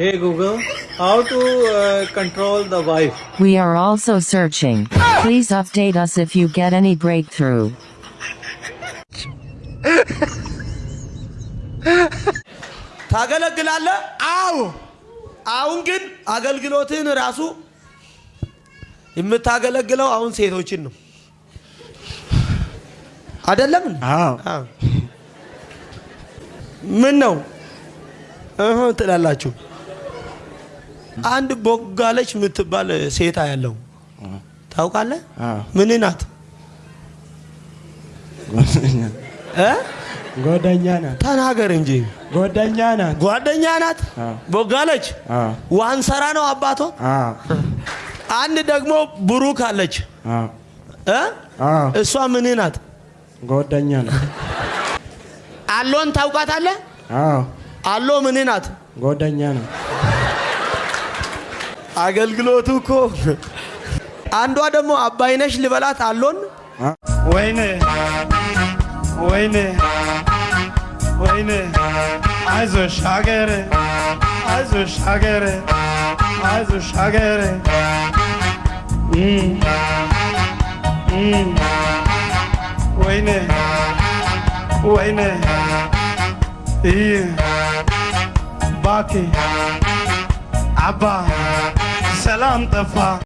Hey Google, how to uh, control the wife? We are also searching. Please update us if you get any breakthrough. ታገለግላለህ? አዎ። አሁን ግን አገልግሎትን ራሱ የምታገለግለው አሁን ሴቶችን ነው አይደለም? አዎ አዎ። ምን ነው እህ ትላላችሁ? አንድ ቦጋለች የምትባል ሴታ ያለው ታውቃለህ? ምን ናት? እ? ጓደኛ ናት። ተናገር እንጂ። ጓደኛ ናት። ጓደኛ ናት። ቦጋለች? ዋንሰራ ነው አዎ አንድ ደግሞ ብሩክ አለች። እሷ ምን ናት? ጓደኛ ናት። አሎን ታውቃታለህ? አሎ ምን ናት? ጓደኛ ናት አገልግሎቱ እኮ አንዷ ደግሞ አባይነሽ ልበላት አሎን? ወይኔ ወይኔ ወይኔ አይዞሽ ሀገሬ አይዞሽ ሀገሬ አይዞሽ እም፣ ወይኔ ወይኔ ይህ ባኬ አባ salam fa